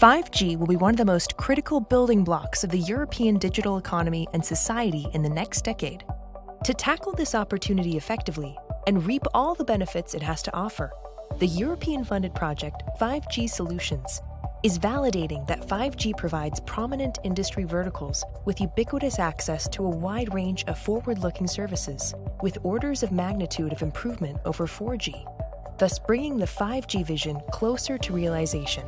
5G will be one of the most critical building blocks of the European digital economy and society in the next decade. To tackle this opportunity effectively and reap all the benefits it has to offer, the European funded project 5G Solutions is validating that 5G provides prominent industry verticals with ubiquitous access to a wide range of forward-looking services, with orders of magnitude of improvement over 4G, thus bringing the 5G vision closer to realization.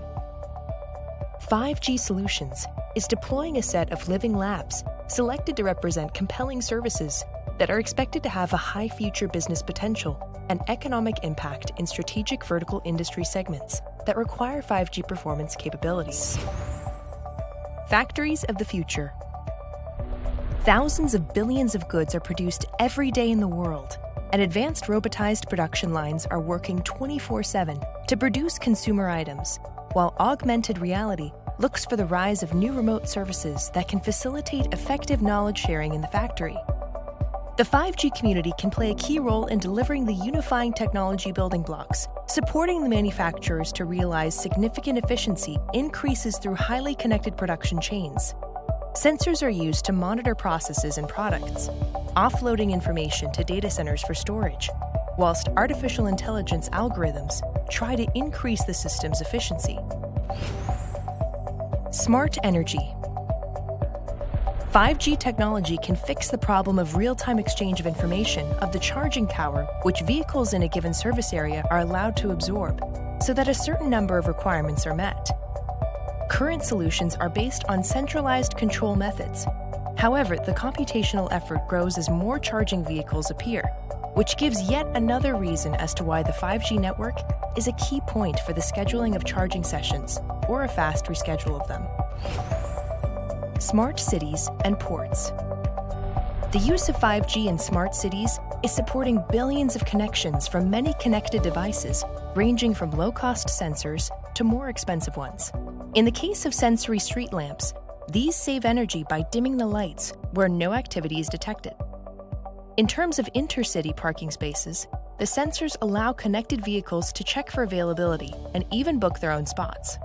5G Solutions is deploying a set of living labs selected to represent compelling services that are expected to have a high future business potential and economic impact in strategic vertical industry segments that require 5G performance capabilities. Factories of the future. Thousands of billions of goods are produced every day in the world, and advanced robotized production lines are working 24 7 to produce consumer items, while augmented reality looks for the rise of new remote services that can facilitate effective knowledge sharing in the factory. The 5G community can play a key role in delivering the unifying technology building blocks, supporting the manufacturers to realize significant efficiency increases through highly connected production chains. Sensors are used to monitor processes and products, offloading information to data centers for storage, whilst artificial intelligence algorithms try to increase the system's efficiency. Smart energy 5G technology can fix the problem of real-time exchange of information of the charging power which vehicles in a given service area are allowed to absorb, so that a certain number of requirements are met. Current solutions are based on centralized control methods. However, the computational effort grows as more charging vehicles appear, which gives yet another reason as to why the 5G network is a key point for the scheduling of charging sessions or a fast reschedule of them smart cities, and ports. The use of 5G in smart cities is supporting billions of connections from many connected devices, ranging from low-cost sensors to more expensive ones. In the case of sensory street lamps, these save energy by dimming the lights where no activity is detected. In terms of intercity parking spaces, the sensors allow connected vehicles to check for availability and even book their own spots.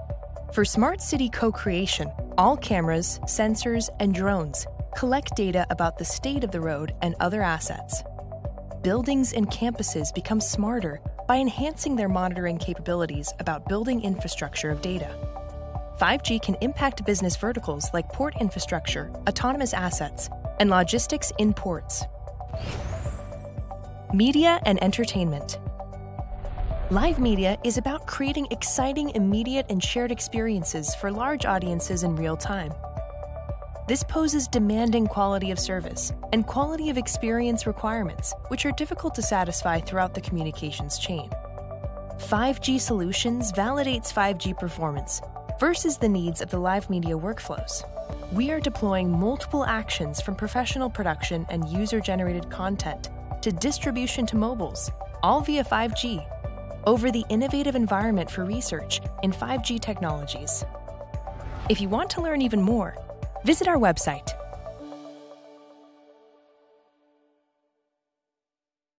For smart city co-creation, all cameras, sensors, and drones collect data about the state of the road and other assets. Buildings and campuses become smarter by enhancing their monitoring capabilities about building infrastructure of data. 5G can impact business verticals like port infrastructure, autonomous assets, and logistics in ports. Media and entertainment. Live media is about creating exciting, immediate, and shared experiences for large audiences in real time. This poses demanding quality of service and quality of experience requirements, which are difficult to satisfy throughout the communications chain. 5G Solutions validates 5G performance versus the needs of the live media workflows. We are deploying multiple actions from professional production and user-generated content to distribution to mobiles, all via 5G over the innovative environment for research in 5G technologies. If you want to learn even more, visit our website